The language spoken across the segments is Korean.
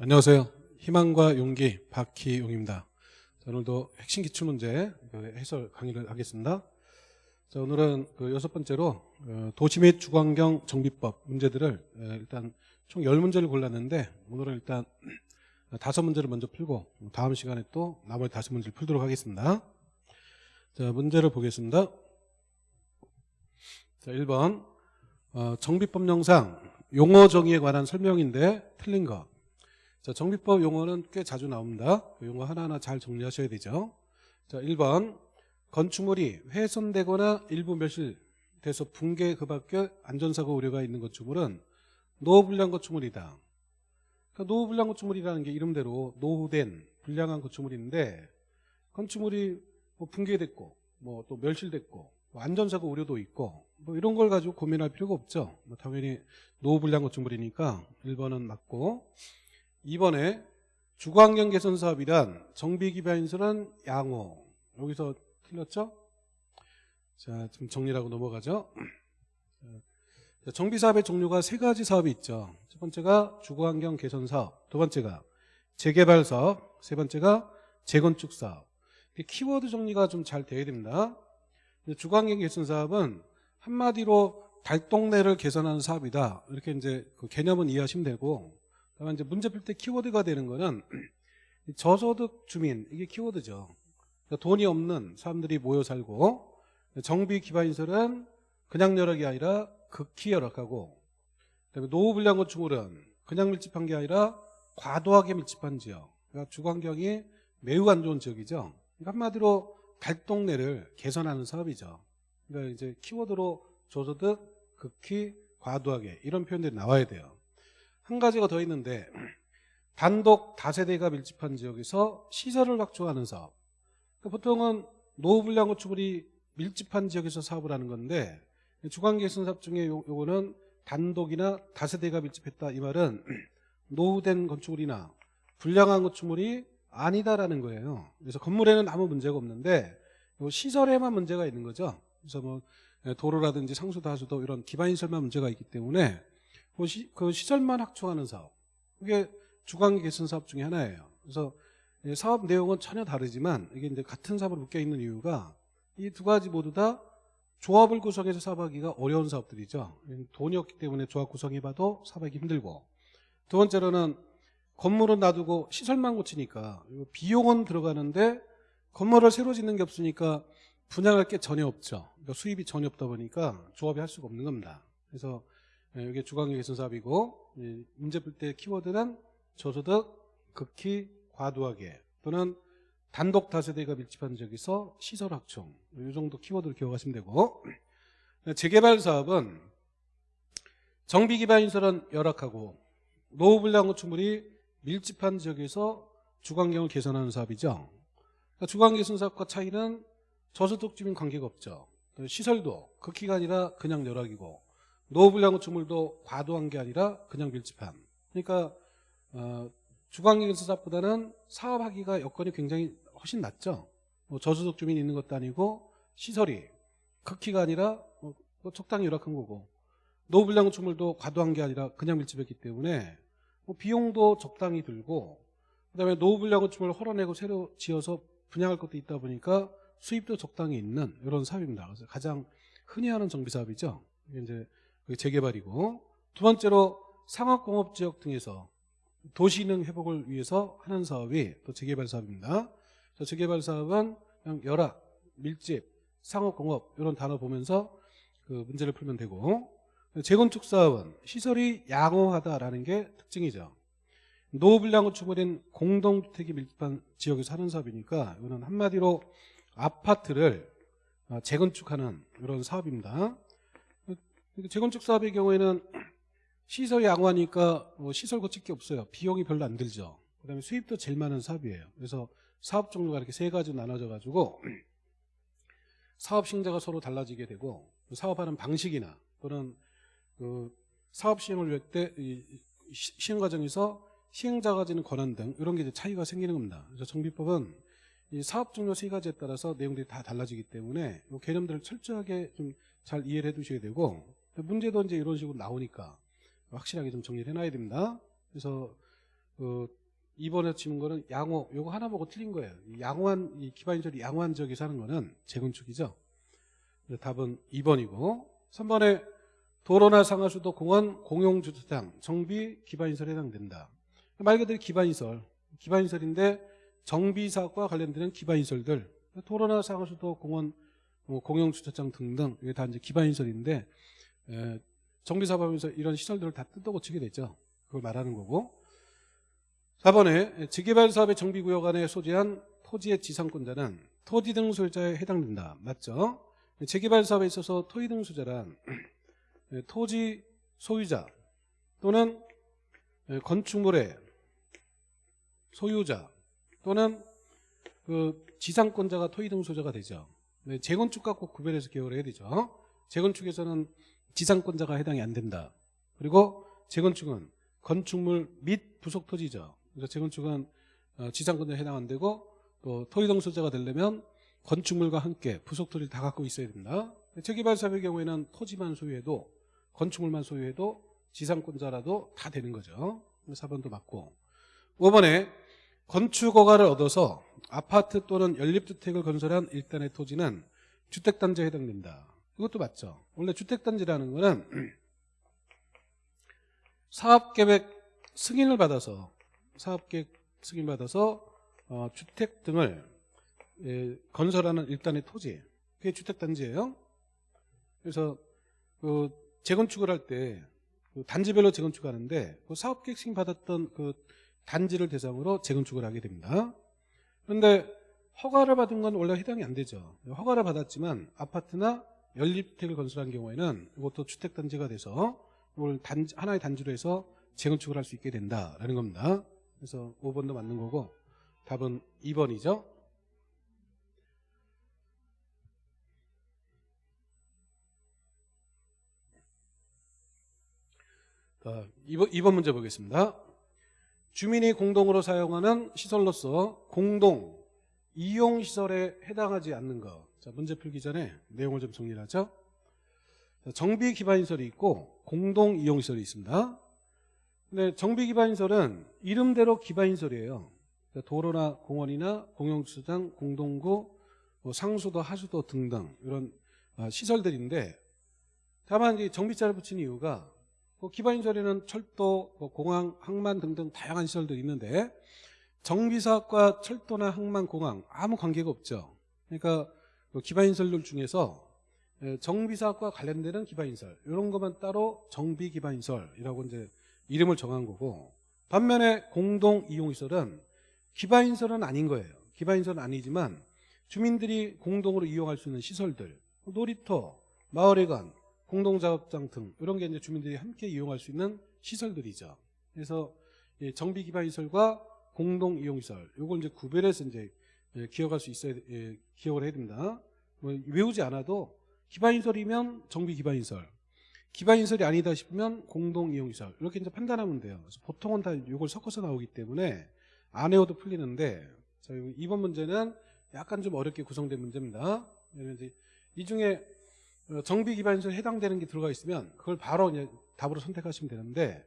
안녕하세요. 희망과 용기 박희용입니다. 자, 오늘도 핵심 기출 문제 그 해설 강의를 하겠습니다. 자, 오늘은 그 여섯 번째로 어, 도시 및 주거환경 정비법 문제들을 에, 일단 총 10문제를 골랐는데 오늘은 일단 다섯 문제를 먼저 풀고 다음 시간에 또 나머지 다섯 문제를 풀도록 하겠습니다. 자, 문제를 보겠습니다. 자, 1번 어, 정비법령상 용어 정의에 관한 설명인데 틀린 것. 자, 정비법 용어는 꽤 자주 나옵니다. 그 용어 하나하나 잘 정리하셔야 되죠. 자, 1번 건축물이 훼손되거나 일부 멸실돼서 붕괴 그 밖에 안전사고 우려가 있는 건축물은 노후불량 건축물이다. 그러니까 노후불량 건축물이라는 게 이름대로 노후된 불량한 건축물인데 건축물이 뭐 붕괴됐고 뭐 또 멸실됐고 뭐 안전사고 우려도 있고 뭐 이런 걸 가지고 고민할 필요가 없죠. 뭐 당연히 노후불량 건축물이니까 1번은 맞고 2번에 주거환경 개선 사업이란 정비 기반인수는 양호. 여기서 틀렸죠? 자, 좀 정리하고 넘어가죠. 자, 정비 사업의 종류가 세 가지 사업이 있죠. 첫 번째가 주거환경 개선 사업, 두 번째가 재개발 사업, 세 번째가 재건축 사업. 키워드 정리가 좀잘 돼야 됩니다. 주거환경 개선 사업은 한마디로 달동네를 개선하는 사업이다. 이렇게 이제 그 개념은 이해하시면 되고, 다만 이제 문제 풀 때 키워드가 되는 거는 저소득 주민 이게 키워드죠. 그러니까 돈이 없는 사람들이 모여 살고 정비 기반인설은 그냥 열악이 아니라 극히 열악하고 그다음에 노후 불량 건축물은 그냥 밀집한 게 아니라 과도하게 밀집한 지역. 그러니까 주거환경이 매우 안 좋은 지역이죠. 그러니까 한마디로 달동네를 개선하는 사업이죠. 그러니까 이제 키워드로 저소득, 극히, 과도하게 이런 표현들이 나와야 돼요. 한 가지가 더 있는데 단독 다세대가 밀집한 지역에서 시설을 확충하는 사업. 그러니까 보통은 노후불량 건축물이 밀집한 지역에서 사업을 하는 건데 주관계선 사업 중에 요, 요거는 단독이나 다세대가 밀집했다 이 말은 노후된 건축물이나 불량한 건축물이 아니다라는 거예요. 그래서 건물에는 아무 문제가 없는데 시설에만 문제가 있는 거죠. 그래서 뭐 도로라든지 상수도 하수도 이런 기반시설만 문제가 있기 때문에 그, 시, 그 시설만 확충하는 사업. 그게 주관계 개선 사업 중에 하나예요. 그래서 사업 내용은 전혀 다르지만 이게 이제 같은 사업으로 묶여 있는 이유가 이 두 가지 모두 다 조합을 구성해서 사업하기가 어려운 사업들이죠. 돈이 없기 때문에 조합 구성해봐도 사업하기 힘들고 두 번째로는 건물은 놔두고 시설만 고치니까 비용은 들어가는데 건물을 새로 짓는 게 없으니까 분양할 게 전혀 없죠. 그러니까 수입이 전혀 없다 보니까 조합이 할 수가 없는 겁니다. 그래서 이게 주관계 개선 사업이고 문제 풀 때 키워드는 저소득, 극히 과도하게 또는 단독 다세대가 밀집한 지역에서 시설 확충 이 정도 키워드를 기억하시면 되고 재개발 사업은 정비 기반 인설은 열악하고 노후 불량 건축물이 밀집한 지역에서 주관경을 개선하는 사업이죠. 그러니까 주관 개선 사업과 차이는 저소득 주민 관계가 없죠. 시설도 극히가 아니라 그냥 열악이고 노후 불량 건축물도 과도한 게 아니라 그냥 밀집한. 그러니까 어, 주관계에서 사업보다는 사업하기가 여건이 굉장히 훨씬 낫죠. 뭐 저소득 주민이 있는 것도 아니고 시설이 극히가 아니라 뭐 적당히 열악한 거고 노후 불량 건축물도 과도한 게 아니라 그냥 밀집했기 때문에 뭐 비용도 적당히 들고 그다음에 노후 불량 건축물을 헐어내고 새로 지어서 분양할 것도 있다 보니까 수입도 적당히 있는 이런 사업입니다. 그래서 가장 흔히 하는 정비 사업이죠. 이게 이제 재개발이고 두 번째로 상업공업지역 등에서 도시능 회복을 위해서 하는 사업이 또 재개발 사업입니다. 재개발 사업은 그냥 열악, 밀집, 상업공업 이런 단어 보면서 그 문제를 풀면 되고 재건축 사업은 시설이 양호하다라는 게 특징이죠. 노후불량 건축물인 공동주택이 밀집한 지역에서 하는 사업이니까 이거는 한마디로 아파트를 재건축하는 이런 사업입니다. 재건축 사업의 경우에는 시설 양호하니까 뭐 시설 고칠 게 없어요. 비용이 별로 안 들죠. 그다음에 수입도 제일 많은 사업이에요. 그래서 사업 종류가 이렇게 세 가지로 나눠져 가지고 사업 시행자가 서로 달라지게 되고 사업하는 방식이나 또는 그 사업 시행을 위할 때 시행 과정에서 시행자가 지는 권한 등 이런 게 이제 차이가 생기는 겁니다. 그래서 정비법은 이 사업 종류 세 가지에 따라서 내용들이 다 달라지기 때문에 이 개념들을 철저하게 좀 잘 이해를 해 두셔야 되고 문제도 이제 이런 식으로 나오니까 확실하게 좀 정리를 해놔야 됩니다. 그래서 그 2번에 치는 거는 양호 요거 하나 보고 틀린 거예요. 이 양호한 이 기반시설이 양호한 지역에서 하는 거는 재건축이죠. 답은 2번이고 3번에 도로나 상하수도 공원 공용주차장 정비 기반시설에 해당된다. 말 그대로 기반시설 기반시설인데 정비사업과 관련되는 기반시설들 도로나 상하수도 공원 뭐 공용주차장 등등 이게 다 이제 기반시설인데 에, 정비사업하면서 이런 시설들을 다 뜯어고치게 되죠. 그걸 말하는 거고 4번에 재개발 사업의 정비구역 안에 소재한 토지의 지상권자는 토지 등 소유자에 해당된다. 맞죠? 재개발 사업에 있어서 토지 등 소유자란 토지 소유자 또는 건축물의 소유자 또는 그 지상권자가 토지 등 소유자가 되죠. 네, 재건축과 꼭 구별해서 기억을 해야 되죠. 재건축에서는 지상권자가 해당이 안 된다. 그리고 재건축은 건축물 및 부속 토지죠. 그래서 재건축은 어, 지상권자에 해당 안 되고 또 토지등 소유자가 되려면 건축물과 함께 부속 토지를 다 갖고 있어야 된다. 재개발 사업의 경우에는 토지만 소유해도 건축물만 소유해도 지상권자라도 다 되는 거죠. 4번도 맞고 5번에 건축 허가를 얻어서 아파트 또는 연립주택을 건설한 일단의 토지는 주택단지에 해당된다. 이것도 맞죠. 원래 주택단지라는 거는 사업계획 승인을 받아서 사업계획 승인 받아서 어, 주택 등을 예, 건설하는 일단의 토지 그게 주택단지예요. 그래서 그 재건축을 할때 그 단지별로 재건축하는데 그 사업계획 승인 받았던 그 단지를 대상으로 재건축을 하게 됩니다. 그런데 허가를 받은 건 원래 해당이 안 되죠. 허가를 받았지만 아파트나 연립주택을 건설한 경우에는 이것도 주택단지가 돼서 이걸 단지, 하나의 단지로 해서 재건축을 할 수 있게 된다라는 겁니다. 그래서 5번도 맞는 거고 답은 2번이죠. 자, 2번, 2번 문제 보겠습니다. 주민이 공동으로 사용하는 시설로서 공동 이용 시설에 해당하지 않는 것. 자, 문제 풀기 전에 내용을 좀 정리를 하죠. 자, 정비 기반 시설이 있고 공동 이용 시설이 있습니다. 근데 정비 기반 시설은 이름대로 기반 시설이에요. 그러니까 도로나 공원이나 공용주차장, 공동구, 뭐 상수도, 하수도 등등 이런 아, 시설들인데 다만 이 정비자를 붙인 이유가 그 기반 시설에는 철도, 뭐 공항, 항만 등등 다양한 시설들이 있는데 정비사업과 철도나 항만, 공항 아무 관계가 없죠. 그러니까 그 기반시설들 중에서 정비사업과 관련되는 기반시설 이런 것만 따로 정비기반시설이라고 이제 이름을 정한 거고 반면에 공동이용시설은 기반시설은 아닌 거예요. 기반시설은 아니지만 주민들이 공동으로 이용할 수 있는 시설들 놀이터, 마을회관, 공동작업장 등 이런 게 이제 주민들이 함께 이용할 수 있는 시설들이죠. 그래서 정비 기반 시설과 공동 이용 시설 이걸 이제 구별해서 이제 기억할 수 있어야 기억을 해야 됩니다. 뭐 외우지 않아도 기반 시설이면 정비 기반 시설, 기반 시설이 아니다 싶으면 공동 이용 시설 이렇게 이제 판단하면 돼요. 그래서 보통은 다 이걸 섞어서 나오기 때문에 안 외워도 풀리는데 자, 이번 문제는 약간 좀 어렵게 구성된 문제입니다. 이 중에 어, 정비 기반시설 해당되는 게 들어가 있으면 그걸 바로 이제 답으로 선택하시면 되는데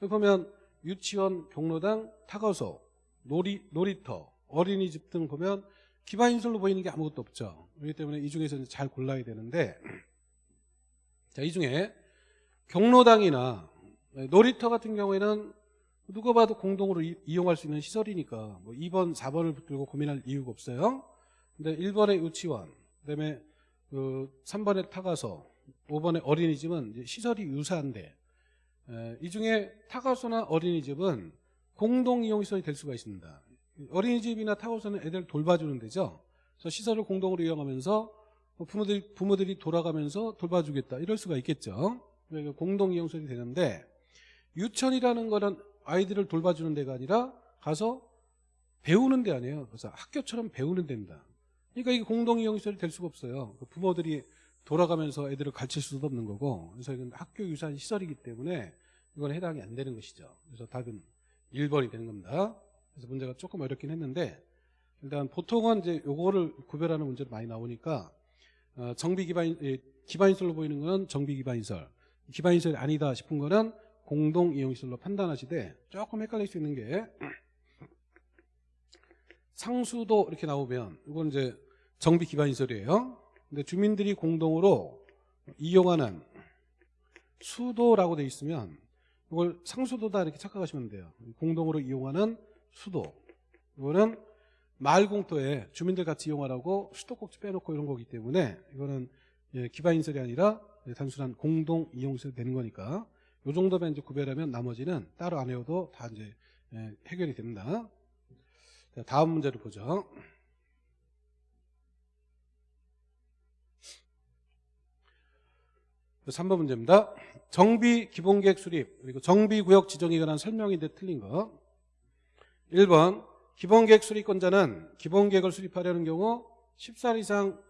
보면 유치원, 경로당, 타거소, 놀이, 놀이터, 어린이집 등 보면 기반시설로 보이는 게 아무것도 없죠. 그렇기 때문에 이 중에서 잘 골라야 되는데 자, 이 중에 경로당이나 놀이터 같은 경우에는 누가 봐도 공동으로 이, 용할 수 있는 시설이니까 뭐 2번, 4번을 붙들고 고민할 이유가 없어요. 근데 1번의 유치원, 그다음에 그 3번에 타가소, 5번에 어린이집은 시설이 유사한데 이 중에 타가소나 어린이집은 공동 이용 시설이 될 수가 있습니다. 어린이집이나 타가소는 애들 돌봐주는 데죠. 그래서 시설을 공동으로 이용하면서 뭐 부모들이, 부모들이 돌아가면서 돌봐주겠다 이럴 수가 있겠죠. 공동 이용 시설이 되는데 유치원이라는 거는 아이들을 돌봐주는 데가 아니라 가서 배우는 데 아니에요. 그래서 학교처럼 배우는 데입니다. 그러니까 이게 공동 이용시설이 될 수가 없어요. 그 부모들이 돌아가면서 애들을 가르칠 수도 없는 거고 그래서 이건 학교 유사한 시설이기 때문에 이건 해당이 안 되는 것이죠. 그래서 답은 1번이 되는 겁니다. 그래서 문제가 조금 어렵긴 했는데 일단 보통은 이제 요거를 구별하는 문제도 많이 나오니까 어, 정비 기반 기반시설로 보이는 거는 정비 기반시설 기반시설이 아니다 싶은 거는 공동 이용시설로 판단하시되 조금 헷갈릴 수 있는 게 상수도 이렇게 나오면 이건 이제 정비 기반 시설이에요. 근데 주민들이 공동으로 이용하는 수도라고 돼 있으면 이걸 상수도다 이렇게 착각하시면 돼요. 공동으로 이용하는 수도. 이거는 마을 공터에 주민들 같이 이용하라고 수도꼭지 빼놓고 이런 거기 때문에 이거는 예, 기반 인설이 아니라 단순한 공동 이용시설 되는 거니까 이 정도만 이제 구별하면 나머지는 따로 안 해도 다 이제 예, 해결이 됩니다. 자, 다음 문제를 보죠. 그 3번 문제입니다. 정비 기본계획 수립 그리고 정비구역 지정에 관한 설명인데 틀린 거 1번 기본계획 수립권자는 기본계획을 수립하려는 경우 10살 이상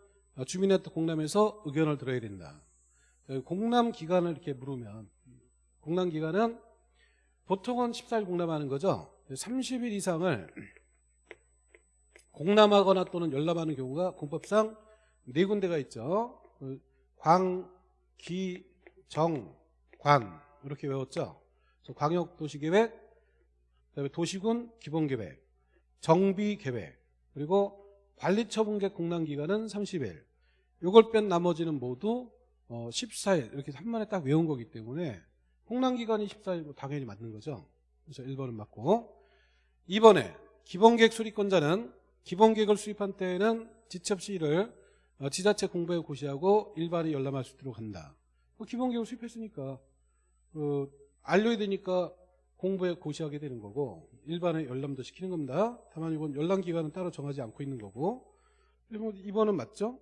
주민센터 공람에서 의견을 들어야 된다. 공람 기간을 이렇게 물으면 공람 기간은 보통은 14일 공람하는 거죠. 30일 이상을 공람하거나 또는 열람하는 경우가 공법상 네 군데가 있죠. 그 광, 기, 정, 관 이렇게 외웠죠. 광역도시계획, 그다음에 도시군 기본계획, 정비계획 그리고 관리처분계획 공람기간은 30일. 이걸 뺀 나머지는 모두 어, 14일 이렇게 한 번에 딱 외운 거기 때문에 공람기간이 14일 당연히 맞는 거죠. 그래서 1번은 맞고 2번에 기본계획 수립권자는 기본계획을 수립한 때에는 없이 이를 어, 지자체 공부에 고시하고 일반에 열람할 수 있도록 한다. 그 기본계획을 수립했으니까 어, 알려야 되니까 공부에 고시하게 되는 거고 일반에 열람도 시키는 겁니다. 다만 이건 열람 기간은 따로 정하지 않고 있는 거고 그리고 2번은 맞죠?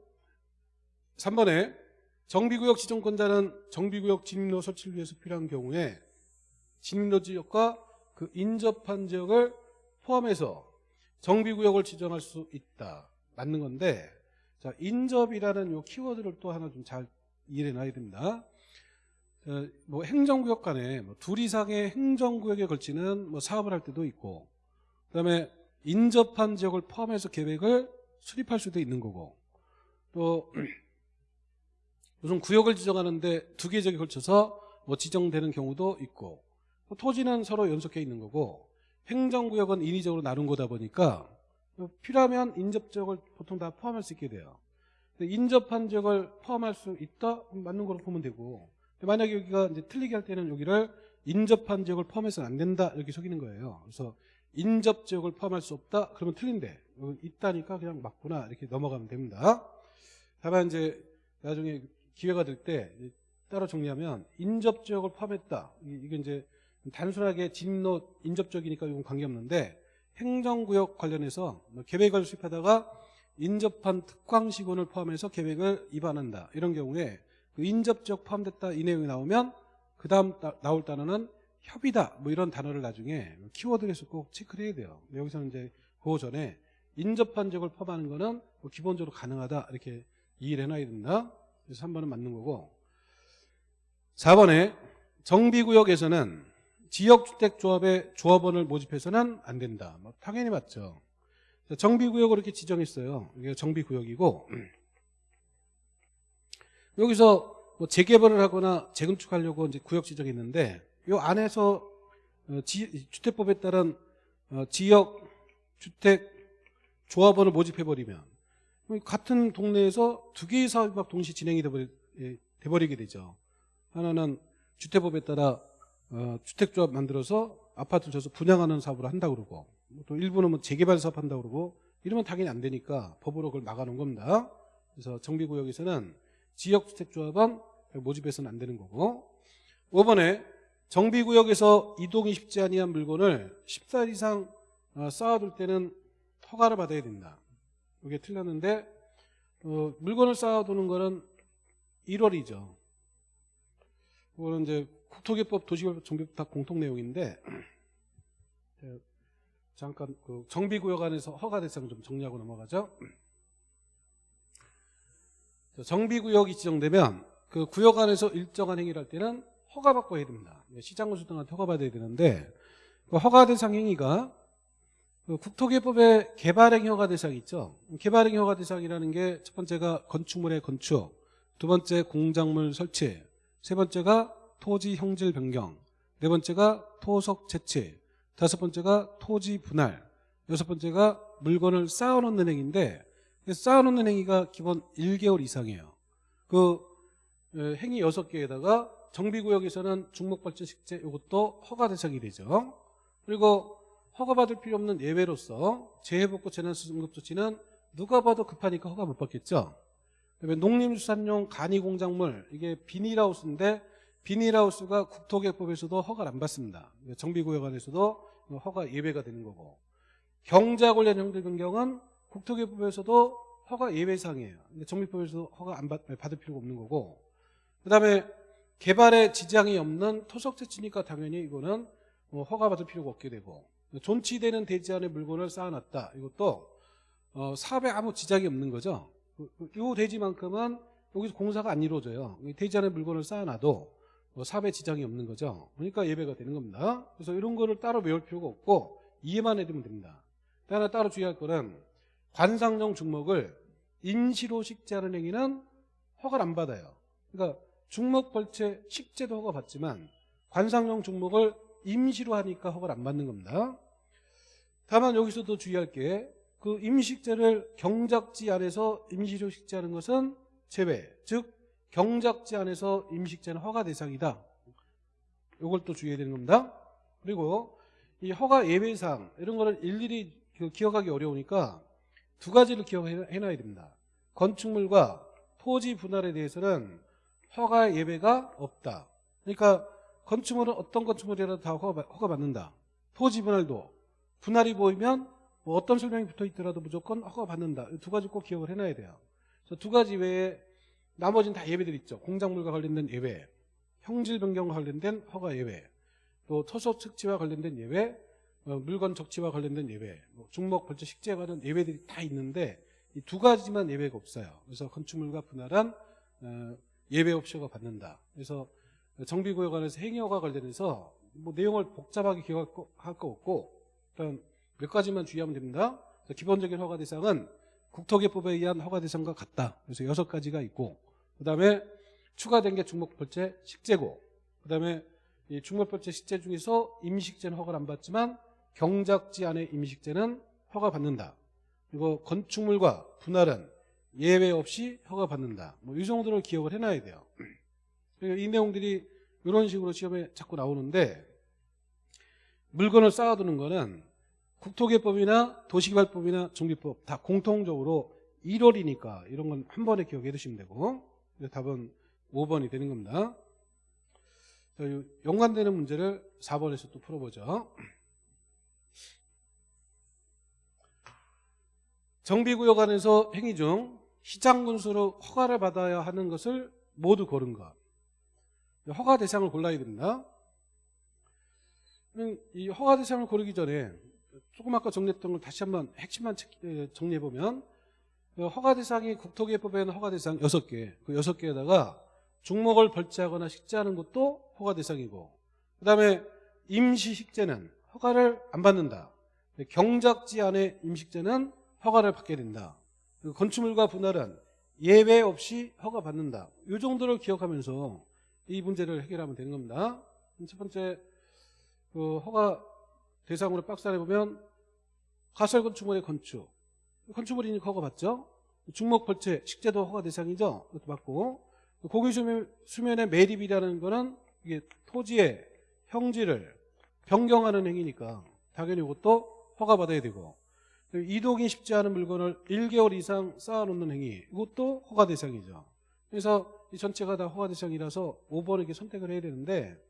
3번에 정비구역 지정권자는 정비구역 진입로 설치를 위해서 필요한 경우에 진입로 지역과 그 인접한 지역을 포함해서 정비구역을 지정할 수 있다. 맞는 건데 자 인접이라는 요 키워드를 또 하나 좀 잘 이해해 놔야 됩니다. 어, 뭐 행정구역 간에 뭐 둘 이상의 행정구역에 걸치는 뭐 사업을 할 때도 있고 그다음에 인접한 지역을 포함해서 계획을 수립할 수도 있는 거고 또 무슨 구역을 지정하는데 두 개 지역에 걸쳐서 뭐 지정되는 경우도 있고 또 토지는 서로 연속해 있는 거고 행정구역은 인위적으로 나눈 거다 보니까 필요하면 인접 지역을 보통 다 포함할 수 있게 돼요. 인접한 지역을 포함할 수 있다? 맞는 거로 보면 되고 만약에 여기가 이제 틀리게 할 때는 여기를 인접한 지역을 포함해서는 안 된다 이렇게 속이는 거예요. 그래서 인접 지역을 포함할 수 없다 그러면 틀린데 있다니까 그냥 맞구나 이렇게 넘어가면 됩니다. 다만 이제 나중에 기회가 될 때 따로 정리하면 인접 지역을 포함했다 이게 이제 단순하게 진로 인접 지역이니까 이건 관계없는데 행정구역 관련해서 뭐 계획을 수립하다가 인접한 특광시군을 포함해서 계획을 위반한다 이런 경우에 그 인접적 포함됐다 이 내용이 나오면 그 다음 나올 단어는 협의다. 뭐 이런 단어를 나중에 키워드에서 꼭 체크를 해야 돼요. 여기서는 이제 그 전에 인접한 적을 포함하는 거는 뭐 기본적으로 가능하다. 이렇게 이해를 해놔야 된다. 그래서 3번은 맞는 거고. 4번에 정비구역에서는 지역주택조합의 조합원을 모집해서는 안 된다. 뭐 당연히 맞죠. 정비구역으로 이렇게 지정했어요. 이게 정비구역이고 여기서 뭐 재개발을 하거나 재건축하려고 이제 구역 지정했는데 이 안에서 어, 지, 주택법에 따른 어, 지역 주택 조합원을 모집해 버리면 같은 동네에서 두 개의 사업이 막 동시 진행이 돼버리, 예, 돼버리 게 되죠. 하나는 주택법에 따라 어, 주택조합 만들어서 아파트 줘서 분양하는 사업을 한다 그러고 또 일부는 뭐 재개발 사업 한다 그러고 이러면 당연히 안 되니까 법으로 그걸 막아놓은 겁니다. 그래서 정비구역에서는 지역주택조합은 모집해서는 안 되는 거고 5번에 정비구역에서 이동이 쉽지 아니한 물건을 10살 이상 어, 쌓아둘 때는 허가를 받아야 된다. 이게 틀렸는데 어, 물건을 쌓아두는 거는 1월이죠. 그거는 이제 국토개법 도시개법 정비법 다 공통 내용인데 잠깐 그 정비구역 안에서 허가 대상 좀 정리하고 넘어가죠. 정비구역이 지정되면 그 구역 안에서 일정한 행위를 할 때는 허가받고 해야 됩니다. 시장군수 등한테 허가받아야 되는데 그 허가 대상 행위가 그 국토개법의 개발행 허가 대상이 있죠. 개발행 허가 대상이라는 게 첫 번째가 건축물의 건축, 두 번째 공작물 설치, 세 번째가 토지 형질 변경, 네 번째가 토속 채취, 다섯 번째가 토지 분할, 여섯 번째가 물건을 쌓아놓는 행위인데 쌓아놓는 행위가 기본 1개월 이상이에요. 그 에, 행위 여섯 개에다가 정비구역에서는 중목발전 식재 이것도 허가 대상이 되죠. 그리고 허가받을 필요 없는 예외로서 재해복구 재난수급조치는 누가 봐도 급하니까 허가 못 받겠죠. 그다음에 농림수산용 간이공작물 이게 비닐하우스인데 비닐하우스가 국토개법에서도 허가를 안 받습니다. 정비구역 안에서도 허가 예외가 되는 거고 경자 관련 형들 변경은 국토개법에서도 허가 예외상이에요. 근데 정비법에서도 허가 안 받, 받을 필요가 없는 거고 그 다음에 개발에 지장이 없는 토속 채취니까 당연히 이거는 뭐 허가 받을 필요가 없게 되고 존치되는 대지 안에 물건을 쌓아놨다. 이것도 어, 사업에 아무 지장이 없는 거죠. 그, 이 대지만큼은 여기서 공사가 안 이루어져요. 이 대지 안에 물건을 쌓아놔도 뭐 사업에 지장이 없는 거죠. 그러니까 예배가 되는 겁니다. 그래서 이런 거를 따로 외울 필요가 없고 이해만 해두면 됩니다. 또 하나 따로 주의할 거는 관상용 중목을 임시로 식재하는 행위는 허가를 안 받아요. 그러니까 중목 벌채 식재도 허가 받지만 관상용 중목을 임시로 하니까 허가를 안 받는 겁니다. 다만 여기서도 주의할 게 그 임식재를 경작지 안에서 임시로 식재하는 것은 제외, 즉 경작지 안에서 임식재는 허가 대상이다. 이걸 또 주의해야 되는 겁니다. 그리고 이 허가 예외사항 이런 거를 일일이 그 기억하기 어려우니까 두 가지를 기억해놔야 됩니다. 건축물과 토지 분할에 대해서는 허가 예외가 없다. 그러니까 건축물은 어떤 건축물이라도 다 허가, 받는다. 토지 분할도 분할이 보이면 뭐 어떤 설명이 붙어 있더라도 무조건 허가 받는다. 두 가지 꼭 기억을 해놔야 돼요. 그래서 두 가지 외에 나머지는 다 예외들 있죠. 공작물과 관련된 예외, 형질 변경과 관련된 허가 예외, 또 토속 측지와 관련된 예외, 어, 물건 적치와 관련된 예외, 뭐 중목 벌채 식재에 관한 예외들이 다 있는데 이 두 가지만 예외가 없어요. 그래서 건축물과 분할한 어, 예외 허가 받는다. 그래서 정비구역 안에서 행위허가 관련해서 뭐 내용을 복잡하게 기억할 거, 없고 일단 몇 가지만 주의하면 됩니다. 기본적인 허가 대상은 국토개법에 의한 허가 대상과 같다. 그래서 여섯 가지가 있고 그 다음에 추가된 게 중목벌채 식재고 그 다음에 이 중목벌채 식재 중에서 임식재는 허가를 안 받지만 경작지 안에 임식재는 허가 받는다. 그리고 건축물과 분할은 예외 없이 허가 받는다. 뭐 이 정도를 기억을 해놔야 돼요. 이 내용들이 이런 식으로 시험에 자꾸 나오는데 물건을 쌓아두는 거는 국토개법이나 도시개발법이나 정비법 다 공통적으로 1월이니까 이런 건 한 번에 기억해 두시면 되고 답은 5번이 되는 겁니다. 자, 연관되는 문제를 4번에서 또 풀어보죠. 정비구역 안에서 행위 중 시장군수로 허가를 받아야 하는 것을 모두 고른 것. 허가 대상을 골라야 됩니다. 이 허가 대상을 고르기 전에 조금 아까 정리했던 걸 다시 한번 핵심만 정리해 보면 그 허가 대상이 국토개법에는 허가 대상 6개 그 6개에다가 중목을 벌채하거나 식재하는 것도 허가 대상이고 그 다음에 임시식재는 허가를 안 받는다 경작지 안에 임식재는 허가를 받게 된다. 그리고 건축물과 분할은 예외 없이 허가 받는다. 이 정도를 기억하면서 이 문제를 해결하면 되는 겁니다. 첫 번째 그 허가 대상으로 박스 안에 보면 가설 건축물의 건축. 건축물이니까 허가 받죠? 중목 벌채 식재도 허가 대상이죠? 이것도 받고. 고기 수면, 수면의 매립이라는 거는 이게 토지의 형질을 변경하는 행위니까 당연히 이것도 허가 받아야 되고 이동이 쉽지 않은 물건을 1개월 이상 쌓아놓는 행위 이것도 허가 대상이죠 그래서 이 전체가 다 허가 대상이라서 5번을 이렇게 선택을 해야 되는데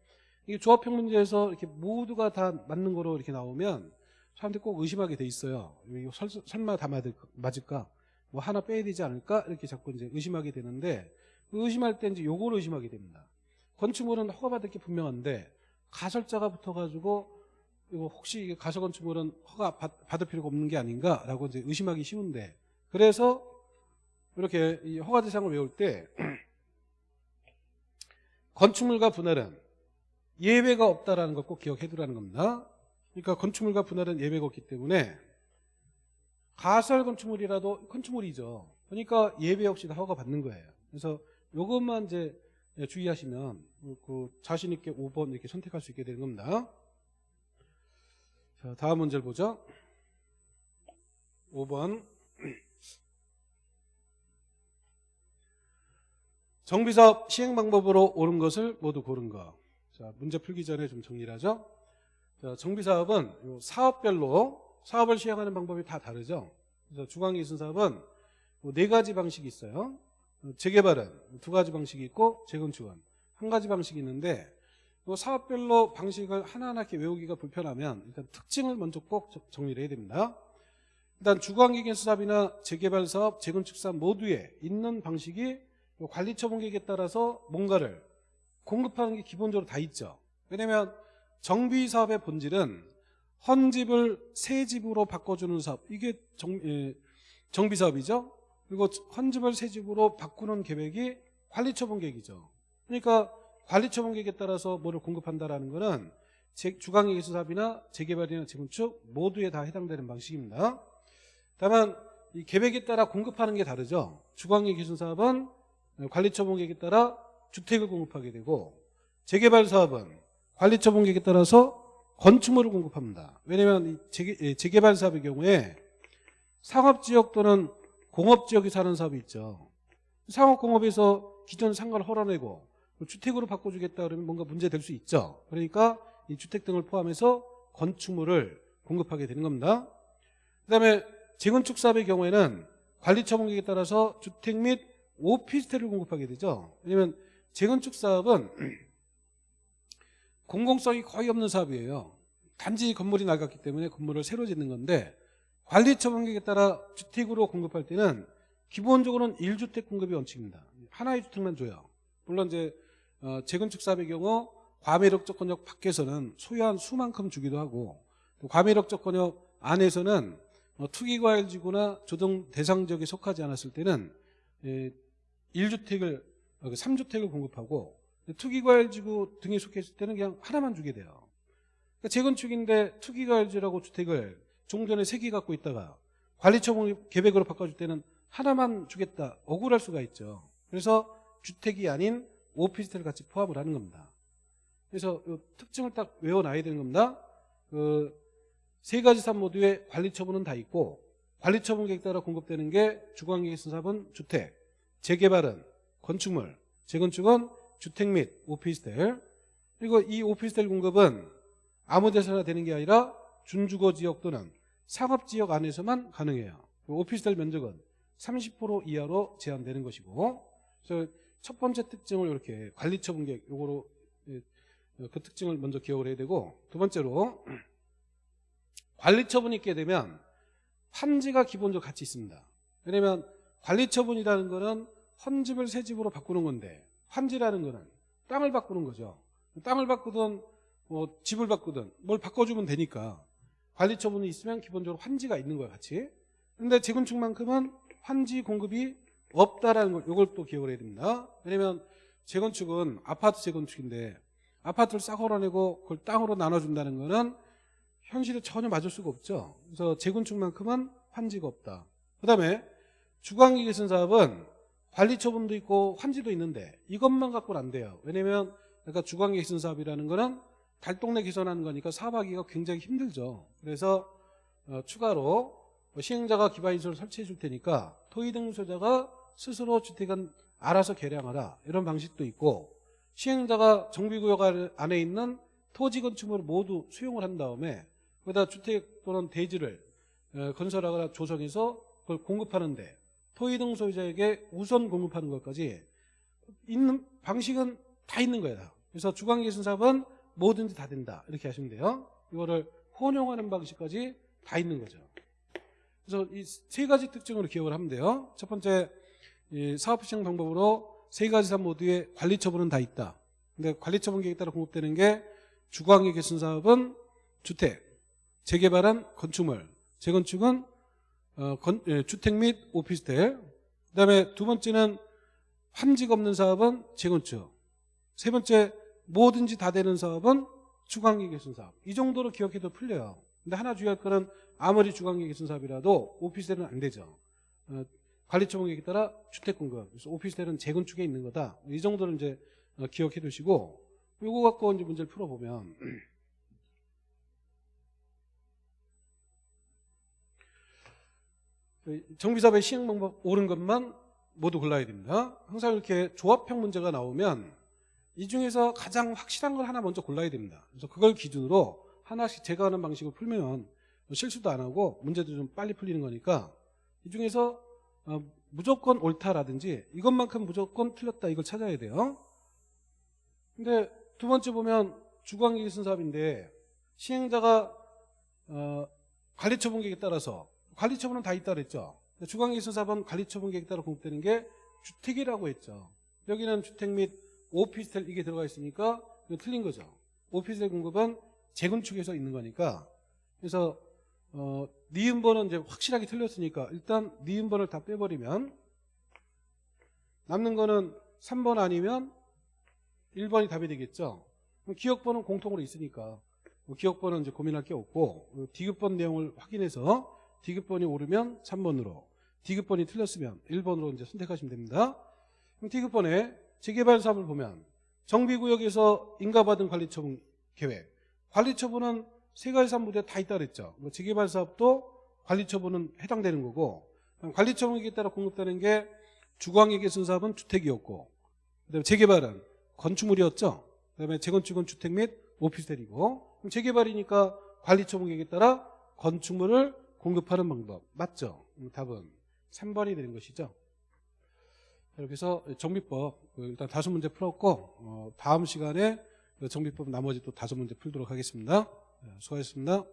이게 조합형 문제에서 이렇게 모두가 다 맞는 거로 이렇게 나오면 사람들이 꼭 의심하게 돼 있어요. 설, 설마 다 맞을까? 뭐 하나 빼야 되지 않을까? 이렇게 자꾸 이제 의심하게 되는데 그 의심할 때 이제 요걸 의심하게 됩니다. 건축물은 허가받을 게 분명한데 가설자가 붙어가지고 이거 혹시 가설 건축물은 허가 받, 받을 필요가 없는 게 아닌가라고 이제 의심하기 쉬운데 그래서 이렇게 이 허가 대상을 외울 때 건축물과 분할은 예외가 없다라는 걸 꼭 기억해 두라는 겁니다. 그러니까 건축물과 분할은 예외가 없기 때문에 가설 건축물이라도 건축물이죠. 그러니까 예외 없이 다 허가 받는 거예요. 그래서 이것만 이제 예, 주의하시면 그 자신 있게 5번 이렇게 선택할 수 있게 되는 겁니다. 자, 다음 문제를 보죠. 5번. 정비사업 시행 방법으로 옳은 것을 모두 고른 거. 자, 문제 풀기 전에 좀 정리를 하죠. 자, 정비사업은 요 사업별로 사업을 시행하는 방법이 다 다르죠. 그래서 중앙기술 사업은 뭐네 가지 방식이 있어요. 재개발은 두 가지 방식이 있고 재건축은 한 가지 방식이 있는데 요 사업별로 방식을 하나하나 외우기가 불편하면 일단 특징을 먼저 꼭 정- 정리를 해야 됩니다. 일단 주관기계수 사업이나 재개발 사업, 재건축 사업 모두에 있는 방식이 요 관리 처분 계획에 따라서 뭔가를 공급하는 게 기본적으로 다 있죠. 왜냐하면 정비 사업의 본질은 헌집을 새 집으로 바꿔주는 사업 이게 정, 예, 정비 사업이죠. 그리고 헌집을 새 집으로 바꾸는 계획이 관리 처분 계획이죠. 그러니까 관리처분 계획에 따라서 뭐를 공급한다라는 거는 제- 주간기계수 사업이나 재개발이나 재건축 모두에 다 해당되는 방식입니다. 다만 이 계획에 따라 공급하는 게 다르죠. 주간기계수 사업은 관리처분 계획에 따라 주택을 공급하게 되고 재개발 사업은 관리처분 계획에 따라서 건축물을 공급합니다. 왜냐하면 이 재개, 예, 재개 발 사업의 경우에 상업지역 또는 공업지역에 사는 사업이 있죠. 상업공업에서 기존 상가를 헐어내고 주택으로 바꿔주겠다 그러면 뭔가 문제될 수 있죠. 그러니까 이 주택 등을 포함해서 건축물을 공급하게 되는 겁니다. 그 다음에 재건축 사업의 경우에는 관리 처분계획에 따라서 주택 및 오피스텔을 공급하게 되죠. 왜냐하면 재건축 사업은 공공성이 거의 없는 사업이에요. 단지 건물이 낡았기 때문에 건물을 새로 짓는 건데 관리 처분계획에 따라 주택으로 공급할 때는 기본적으로는 1주택 공급이 원칙입니다. 하나의 주택만 줘요. 물론 이제 어, 재건축 사업의 경우 과매력 조건역 밖에서는 소유한 수만큼 주기도 하고 또 과매력 조건역 안에서는 어, 투기과열지구나 조정 대상 지역에 속하지 않았을 때는 예, 1주택을 3주택을 공급하고 투기과열지구 등에 속했을 때는 그냥 하나만 주게 돼요. 그러니까 재건축인데 투기과열지라고 주택을 종전에 세개 갖고 있다가 관리처분 계획으로 바꿔줄 때는 하나만 주겠다 억울할 수가 있죠. 그래서 주택이 아닌 오피스텔을 같이 포함을 하는 겁니다. 그래서 이 특징을 딱 외워놔야 되는 겁니다. 그 세 가지 사업 모두에 관리 처분은 다 있고 관리 처분 계획 따라 공급되는 게 주관계획 사업은 주택, 재개발은 건축물, 재건축은 주택 및 오피스텔 그리고 이 오피스텔 공급은 아무 데서나 되는 게 아니라 준주거 지역 또는 상업 지역 안에서만 가능해요. 그 오피스텔 면적은 30% 이하로 제한되는 것이고 그래서 첫 번째 특징을 이렇게 관리처분 계획 요거로 예, 그 특징을 먼저 기억을 해야 되고 두 번째로 관리처분이 있게 되면 환지가 기본적으로 같이 있습니다. 왜냐하면 관리처분이라는 거는 헌집을 새 집으로 바꾸는 건데 환지라는 거는 땅을 바꾸는 거죠. 땅을 바꾸든 뭐 집을 바꾸든 뭘 바꿔주면 되니까 관리처분이 있으면 기본적으로 환지가 있는 거야 같이. 근데 재건축만큼은 환지 공급이 없다라는 걸 이걸 또 기억을 해야 됩니다. 왜냐면 재건축은 아파트 재건축인데 아파트를 싹 헐어내고 그걸 땅으로 나눠준다는 거는 현실에 전혀 맞을 수가 없죠. 그래서 재건축만큼은 환지가 없다. 그 다음에 주관기계선 사업은 관리처분도 있고 환지도 있는데 이것만 갖고는 안 돼요. 왜냐면 그러니까 주관계획선 사업이라는 거는 달동네 개선하는 거니까 사업하기가 굉장히 힘들죠. 그래서 어, 추가로 시행자가 기반시설을 설치해 줄 테니까 토의등소자가 스스로 주택은 알아서 개량하라 이런 방식도 있고 시행자가 정비구역 안에 있는 토지 건축물을 모두 수용을 한 다음에 거기다 주택 또는 대지를 어, 건설하거나 조성해서 그걸 공급하는데 토의등 소유자에게 우선 공급하는 것까지 있는 방식은 다 있는 거예요. 그래서 주관계신 사업은 뭐든지 다 된다 이렇게 하시면 돼요. 이거를 혼용하는 방식까지 다 있는 거죠. 그래서 이 세 가지 특징으로 기억을 하면 돼요. 첫 번째 이 사업 시행 방법으로 세 가지 사업 모두에 관리 처분은 다 있다. 근데 관리 처분 계획에 따라 공급되는 게 주관계 개선 사업은 주택, 재개발은 건축물, 재건축은 어, 건- 예, 주택 및 오피스텔. 그다음에 두 번째는 환지가 없는 사업은 재건축. 세 번째 뭐든지 다 되는 사업은 주관계 개선 사업. 이 정도로 기억해도 풀려요. 근데 하나 주의할 거는 아무리 주관계 개선 사업이라도 오피스텔은 안 되죠. 어, 관리처분 계획에 따라 주택 공급. 그래서 오피스텔은 재건축에 있는 거다. 이 정도는 이제 어, 기억해 두시고 요거 갖고 이제 문제를 풀어보면 정비사업의 시행 방법 옳은 것만 모두 골라야 됩니다. 항상 이렇게 조합형 문제가 나오면 이 중에서 가장 확실한 걸 하나 먼저 골라야 됩니다. 그래서 그걸 기준으로 하나씩 제가 하는 방식으로 풀면 실수도 안 하고 문제도 좀 빨리 풀리는 거니까 이 중에서 어, 무조건 옳다라든지 이것만큼 무조건 틀렸다 이걸 찾아야 돼요. 근데 두 번째 보면 주관기기 순사업인데 시행자가 어, 관리처분 계획에 따라서 관리처분은 다 있다 그랬죠. 주관기기 순사업은 관리처분 계획에 따라 공급되는 게 주택이라고 했죠. 여기는 주택 및 오피스텔 이게 들어가 있으니까 틀린 거죠. 오피스텔 공급은 재건축에서 있는 거니까 그래서 어, 니은번은 이제 확실하게 틀렸으니까 일단 니은번을 다 빼버리면 남는 거는 3번 아니면 1번이 답이 되겠죠. 기억번은 공통으로 있으니까 뭐 기억번은 이제 고민할 게 없고 그 디귿번 내용을 확인해서 디귿번이 오르면 3번으로 디귿번이 틀렸으면 1번으로 이제 선택하시면 됩니다. 그럼 디귿번에 재개발 사업을 보면 정비구역에서 인가받은 관리처분 계획 관리처분은 세 가지 사무대에 다 있다 그랬죠. 뭐 재개발 사업도 관리처분은 해당되는 거고 관리처분에 따라 공급되는 게 주광에게 쓴 사업은 주택이었고 그다음에 재개발은 건축물이었죠. 그다음에 재건축은 주택 및 오피스텔이고 재개발이니까 관리처분계획에 따라 건축물을 공급하는 방법 맞죠? 음, 답은 3번이 되는 것이죠. 이렇게 해서 정비법 그 일단 다섯 문제 풀었고 어, 다음 시간에 그 정비법 나머지 또 다섯 문제 풀도록 하겠습니다. 네, 수고하셨습니다.